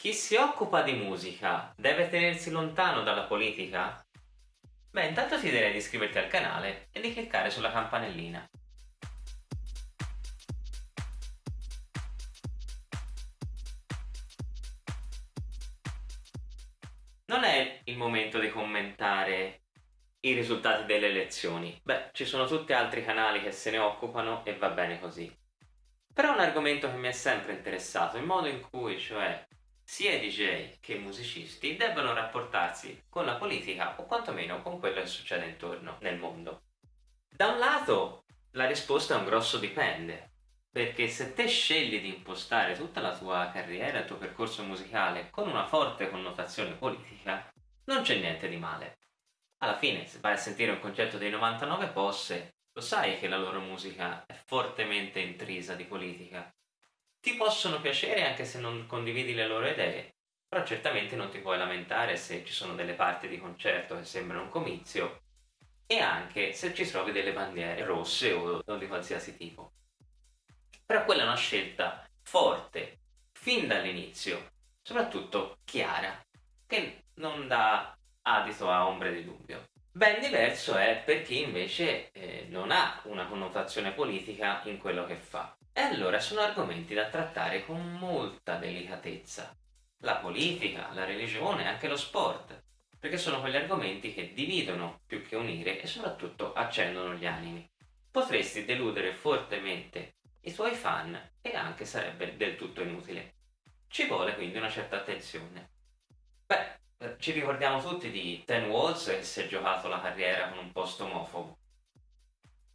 Chi si occupa di musica deve tenersi lontano dalla politica? Beh, intanto ti direi di iscriverti al canale e di cliccare sulla campanellina. Non è il momento di commentare i risultati delle elezioni. Beh, ci sono tutti altri canali che se ne occupano e va bene così. Però è un argomento che mi è sempre interessato, il modo in cui, cioè, sia DJ che musicisti debbano rapportarsi con la politica o quantomeno con quello che succede intorno nel mondo. Da un lato la risposta è un grosso dipende, perché se te scegli di impostare tutta la tua carriera, il tuo percorso musicale con una forte connotazione politica, non c'è niente di male. Alla fine, se vai a sentire un concerto dei 99 Posse, lo sai che la loro musica è fortemente intrisa di politica ti possono piacere anche se non condividi le loro idee, però certamente non ti puoi lamentare se ci sono delle parti di concerto che sembrano un comizio e anche se ci trovi delle bandiere rosse o, di qualsiasi tipo. Però quella è una scelta forte, fin dall'inizio, soprattutto chiara, che non dà adito a ombre di dubbio. Ben diverso è per chi invece eh, non ha una connotazione politica in quello che fa. E allora sono argomenti da trattare con molta delicatezza. La politica, la religione, anche lo sport, perché sono quegli argomenti che dividono più che unire e soprattutto accendono gli animi. Potresti deludere fortemente i tuoi fan e anche sarebbe del tutto inutile. Ci vuole quindi una certa attenzione. Beh, eh, ci ricordiamo tutti di Ten Walls che si è giocato la carriera con un post omofobo.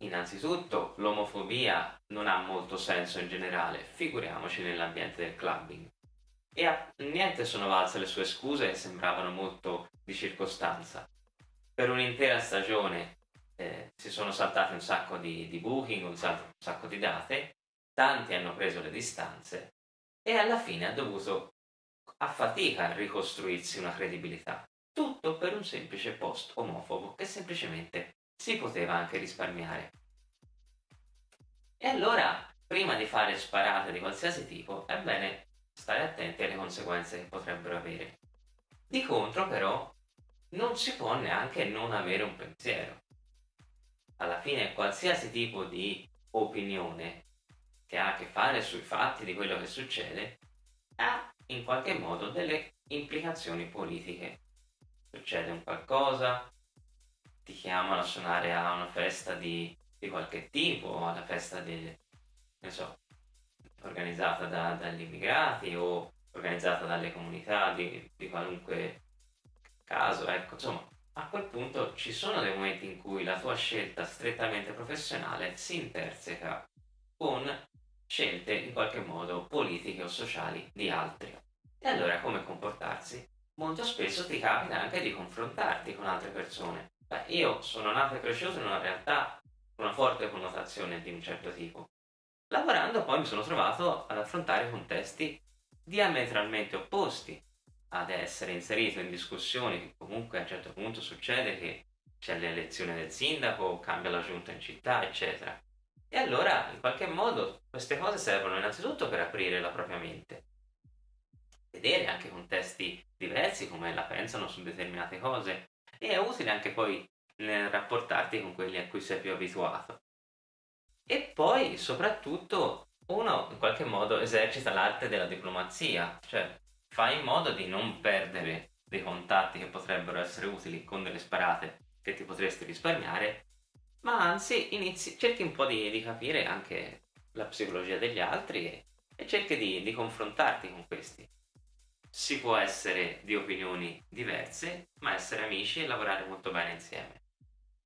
Innanzitutto l'omofobia non ha molto senso in generale, figuriamoci nell'ambiente del clubbing. E a niente sono valse le sue scuse che sembravano molto di circostanza. Per un'intera stagione eh, si sono saltati un sacco di, di booking, un sacco, un sacco di date, tanti hanno preso le distanze e alla fine ha dovuto a fatica ricostruirsi una credibilità. Tutto per un semplice post omofobo che semplicemente si poteva anche risparmiare. E allora, prima di fare sparate di qualsiasi tipo, è bene stare attenti alle conseguenze che potrebbero avere. Di contro, però, non si può neanche non avere un pensiero. Alla fine, qualsiasi tipo di opinione che ha a che fare sui fatti di quello che succede ha in qualche modo delle implicazioni politiche. Succede un qualcosa, ti chiamano a suonare a una festa di, di qualche tipo, alla festa non so, organizzata da, dagli immigrati o organizzata dalle comunità di, di qualunque caso, ecco, insomma, a quel punto ci sono dei momenti in cui la tua scelta strettamente professionale si interseca con scelte in qualche modo politiche o sociali di altri. E allora come comportarsi? Molto spesso ti capita anche di confrontarti con altre persone Beh, io sono nato e cresciuto in una realtà una forte connotazione di un certo tipo. Lavorando poi mi sono trovato ad affrontare contesti diametralmente opposti, ad essere inserito in discussioni che comunque a un certo punto succede che c'è l'elezione del sindaco, cambia la giunta in città, eccetera. E allora, in qualche modo, queste cose servono innanzitutto per aprire la propria mente, vedere anche contesti diversi, come la pensano su determinate cose, e è utile anche poi nel rapportarti con quelli a cui sei più abituato. E poi soprattutto uno in qualche modo esercita l'arte della diplomazia, cioè fa in modo di non perdere dei contatti che potrebbero essere utili con delle sparate che ti potresti risparmiare, ma anzi inizi, cerchi un po' di, di, capire anche la psicologia degli altri e, e cerchi di, di confrontarti con questi si può essere di opinioni diverse, ma essere amici e lavorare molto bene insieme.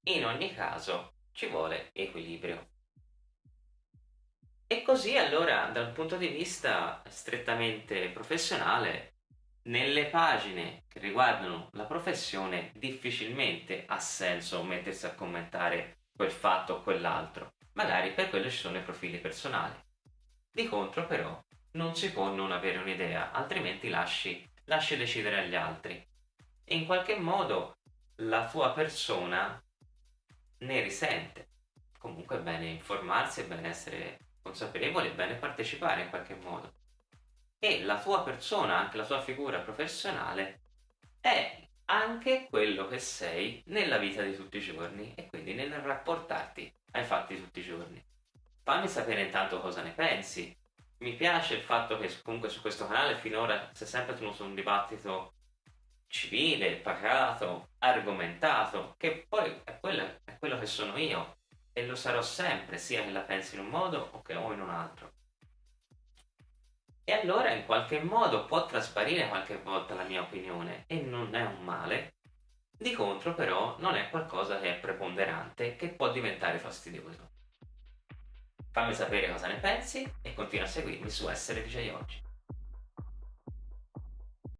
In ogni caso ci vuole equilibrio. E così allora, dal punto di vista strettamente professionale, nelle pagine che riguardano la professione difficilmente ha senso mettersi a commentare quel fatto o quell'altro. Magari per quello ci sono i profili personali. Di contro però non si può non avere un'idea, altrimenti lasci, lasci decidere agli altri. E in qualche modo la tua persona ne risente. Comunque è bene informarsi, è bene essere consapevoli, è bene partecipare in qualche modo. e la tua persona, anche la tua figura professionale, è anche quello che sei nella vita di tutti i giorni e quindi nel rapportarti ai fatti di tutti i giorni. Fammi sapere intanto cosa ne pensi. Mi piace il fatto che comunque su questo canale finora si è sempre tenuto un dibattito civile, pacato, argomentato, che poi è quello, è quello che sono io e lo sarò sempre, sia che la pensi in un modo o che o in un altro. E allora in qualche modo può trasparire qualche volta la mia opinione e non è un male. Di contro però non è qualcosa che è preponderante che può diventare fastidioso. Fammi sapere cosa ne pensi e continua a seguirmi su Essere DJ Oggi.